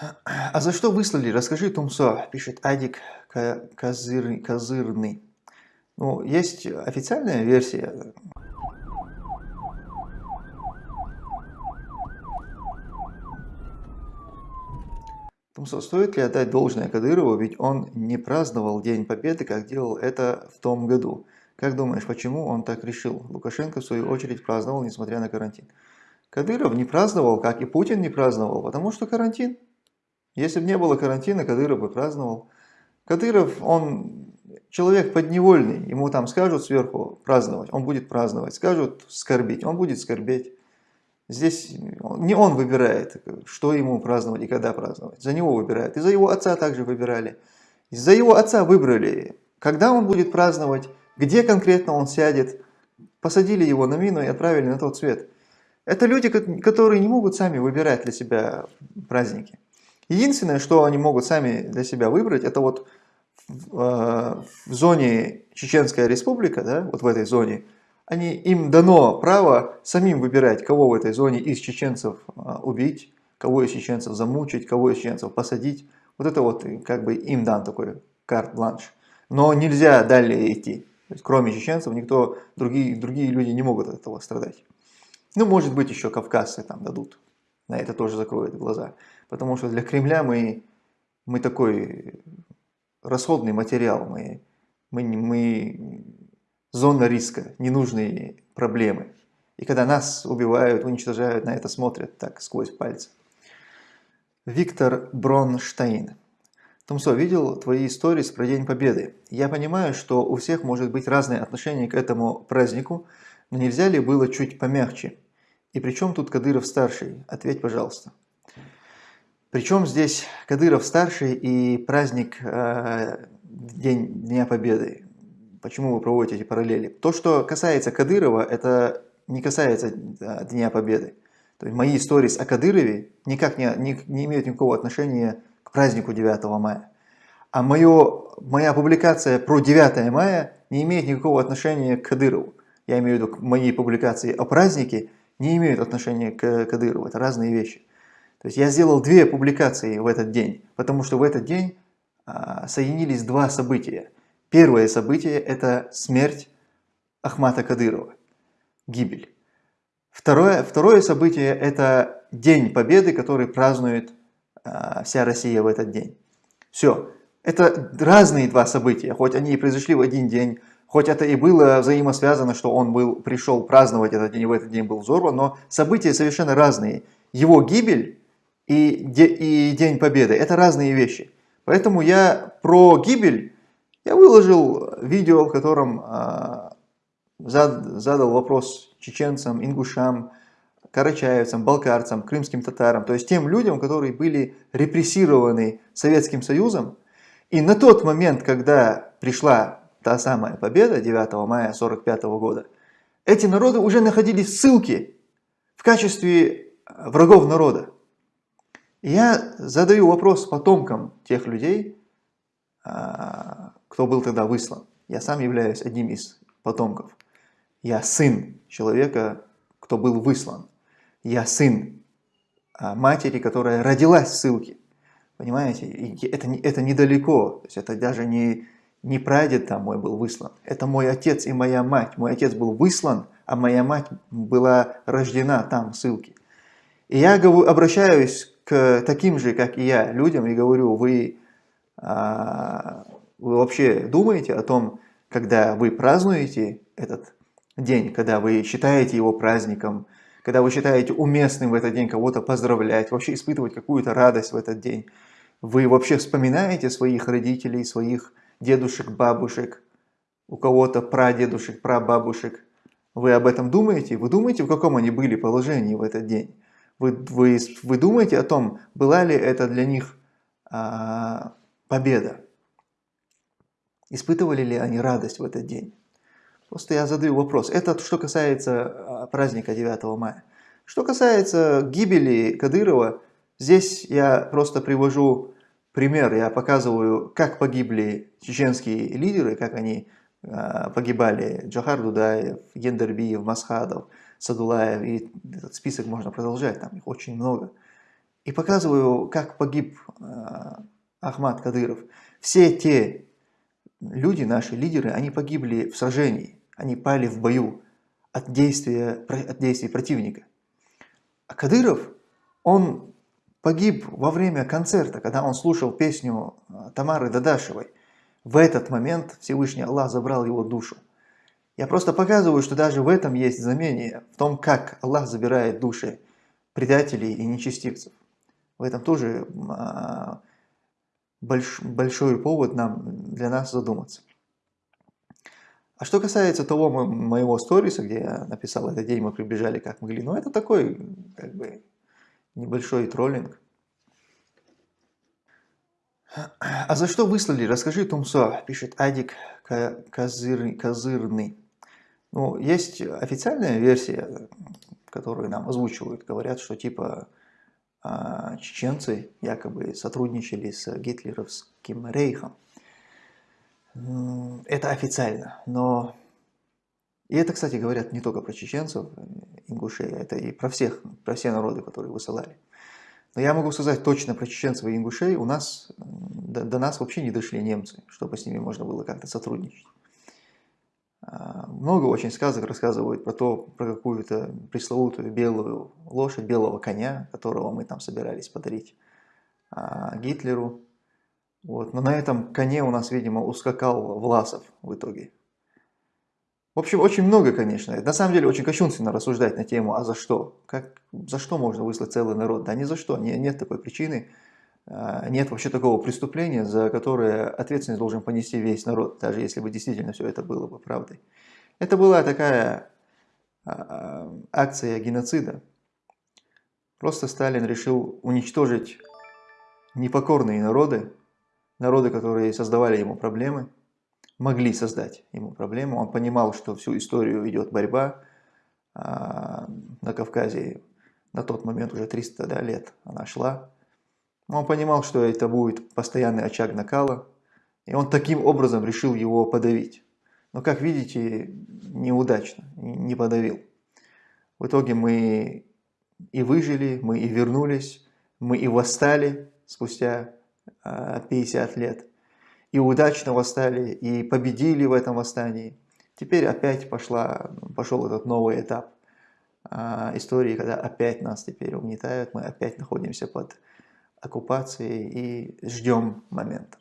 А за что выслали? Расскажи, Тумсо, пишет Адик Козыр, Козырный. Ну, есть официальная версия. Тумсо, стоит ли отдать должное Кадырову, ведь он не праздновал День Победы, как делал это в том году. Как думаешь, почему он так решил? Лукашенко, в свою очередь, праздновал, несмотря на карантин. Кадыров не праздновал, как и Путин не праздновал, потому что карантин. Если бы не было карантина, Кадыров бы праздновал. Кадыров, он человек подневольный, ему там скажут сверху праздновать, он будет праздновать, скажут скорбить, он будет скорбеть. Здесь не он выбирает, что ему праздновать и когда праздновать, за него выбирают. И за его отца также выбирали. За его отца выбрали, когда он будет праздновать, где конкретно он сядет. Посадили его на мину и отправили на тот свет. Это люди, которые не могут сами выбирать для себя праздники. Единственное, что они могут сами для себя выбрать, это вот в, э, в зоне Чеченская республика, да, вот в этой зоне, они, им дано право самим выбирать, кого в этой зоне из чеченцев э, убить, кого из чеченцев замучить, кого из чеченцев посадить. Вот это вот как бы им дан такой карт-бланш. Но нельзя далее идти. Есть, кроме чеченцев, никто, другие, другие люди не могут от этого страдать. Ну, может быть, еще кавказцы там дадут. На это тоже закроют глаза. Потому что для Кремля мы, мы такой расходный материал, мы, мы, мы зона риска, ненужные проблемы. И когда нас убивают, уничтожают, на это смотрят так сквозь пальцы. Виктор Бронштейн. Томсо, видел твои истории про День Победы. Я понимаю, что у всех может быть разное отношение к этому празднику, но нельзя ли было чуть помягче? И при чем тут Кадыров старший? Ответь, пожалуйста. Причем здесь Кадыров старший и праздник э, День Дня Победы. Почему вы проводите эти параллели? То, что касается Кадырова, это не касается Дня Победы. То есть мои истории о Кадырове никак не, не, не имеют никакого отношения к празднику 9 мая. А мое, моя публикация про 9 мая не имеет никакого отношения к Кадырову. Я имею в виду, мои публикации о празднике не имеют отношения к Кадырову. Это разные вещи. То есть я сделал две публикации в этот день, потому что в этот день а, соединились два события. Первое событие – это смерть Ахмата Кадырова, гибель. Второе, второе событие – это День Победы, который празднует а, вся Россия в этот день. Все. Это разные два события, хоть они и произошли в один день, хоть это и было взаимосвязано, что он был, пришел праздновать этот день, и в этот день был взорван, но события совершенно разные. Его гибель и, и День Победы. Это разные вещи. Поэтому я про гибель, я выложил видео, в котором э, зад, задал вопрос чеченцам, ингушам, карачаевцам, балкарцам, крымским татарам, то есть тем людям, которые были репрессированы Советским Союзом. И на тот момент, когда пришла та самая победа 9 мая 1945 года, эти народы уже находились в ссылке в качестве врагов народа я задаю вопрос потомкам тех людей, а, кто был тогда выслан. Я сам являюсь одним из потомков. Я сын человека, кто был выслан. Я сын а, матери, которая родилась в ссылке. Понимаете? И это, это недалеко. То есть это даже не, не прадед там мой был выслан. Это мой отец и моя мать. Мой отец был выслан, а моя мать была рождена там в ссылке. И я обращаюсь к таким же, как и я, людям и говорю, вы, а, вы вообще думаете о том, когда вы празднуете этот день, когда вы считаете его праздником, когда вы считаете уместным в этот день кого-то поздравлять, вообще испытывать какую-то радость в этот день. Вы вообще вспоминаете своих родителей, своих дедушек, бабушек, у кого-то прадедушек, прабабушек. Вы об этом думаете? Вы думаете, в каком они были положении в этот день? Вы, вы, вы думаете о том, была ли это для них а, победа? Испытывали ли они радость в этот день? Просто я задаю вопрос. Это что касается а, праздника 9 мая. Что касается гибели Кадырова, здесь я просто привожу пример. Я показываю, как погибли чеченские лидеры, как они а, погибали. Джахар Дудаев, Гендербиев, Масхадов – Садулаев, и этот список можно продолжать, там их очень много. и показываю, как погиб э, Ахмад Кадыров. Все те люди, наши лидеры, они погибли в сражении, они пали в бою от, действия, от действий противника. А Кадыров, он погиб во время концерта, когда он слушал песню э, Тамары Дадашевой. В этот момент Всевышний Аллах забрал его душу. Я просто показываю, что даже в этом есть знамение, в том, как Аллах забирает души предателей и нечестивцев. В этом тоже а, больш, большой повод нам, для нас задуматься. А что касается того моего сториса, где я написал этот день, мы прибежали как могли, ну это такой, как бы, небольшой троллинг. А за что выслали? Расскажи, Тумсо, пишет Адик Козыр, Козырный. Ну, есть официальная версия, которую нам озвучивают, говорят, что типа а, чеченцы якобы сотрудничали с гитлеровским рейхом. Это официально, но... И это, кстати, говорят не только про чеченцев, ингушей, это и про всех, про все народы, которые высылали. Но я могу сказать точно про чеченцев и ингушей, у нас, до, до нас вообще не дошли немцы, чтобы с ними можно было как-то сотрудничать. Много очень сказок рассказывают про то, про какую-то пресловутую белую лошадь, белого коня, которого мы там собирались подарить а, Гитлеру. Вот. Но на этом коне у нас, видимо, ускакал Власов в итоге. В общем, очень много, конечно. На самом деле, очень кощунственно рассуждать на тему, а за что? Как, за что можно выслать целый народ? Да ни за что, не, нет такой причины. А, нет вообще такого преступления, за которое ответственность должен понести весь народ, даже если бы действительно все это было бы правдой. Это была такая а, а, акция геноцида. Просто Сталин решил уничтожить непокорные народы, народы, которые создавали ему проблемы, могли создать ему проблемы. Он понимал, что всю историю идет борьба на Кавказе. На тот момент уже 300 да, лет она шла. Он понимал, что это будет постоянный очаг накала, и он таким образом решил его подавить. Но, как видите, неудачно, не подавил. В итоге мы и выжили, мы и вернулись, мы и восстали спустя 50 а, лет. И удачно восстали, и победили в этом восстании. Теперь опять пошла, пошел этот новый этап а, истории, когда опять нас теперь угнетают, мы опять находимся под оккупации и ждем момента.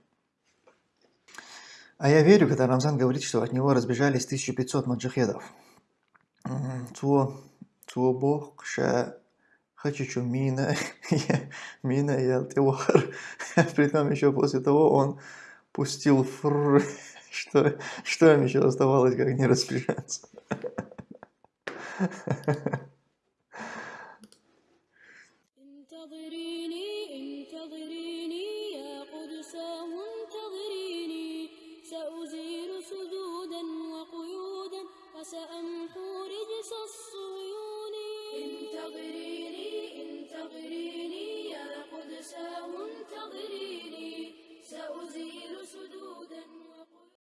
А я верю, когда Рамзан говорит, что от него разбежались 1500 маджахедов. Цуо, цуо бог, ша хочу мина, мина я тевар. Притом еще после того он пустил фр, что, что им еще оставалось, как не распряжаться. انتظريني انتظريني يا قدس انتظريني.